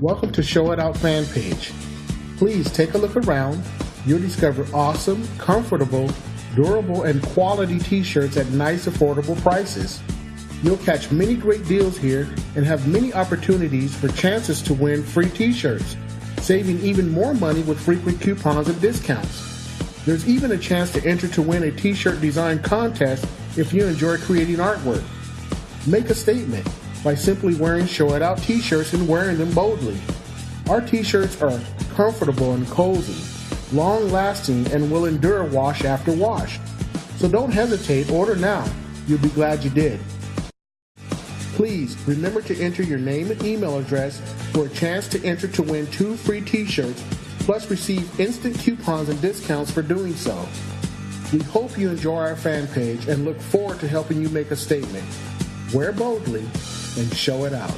Welcome to Show It Out fan page. Please take a look around. You'll discover awesome, comfortable, durable, and quality t-shirts at nice affordable prices. You'll catch many great deals here and have many opportunities for chances to win free t-shirts, saving even more money with frequent coupons and discounts. There's even a chance to enter to win a t-shirt design contest if you enjoy creating artwork. Make a statement by simply wearing Show It Out t-shirts and wearing them boldly. Our t-shirts are comfortable and cozy, long-lasting, and will endure wash after wash. So don't hesitate, order now. You'll be glad you did. Please remember to enter your name and email address for a chance to enter to win two free t-shirts, plus receive instant coupons and discounts for doing so. We hope you enjoy our fan page and look forward to helping you make a statement. Wear boldly and show it out.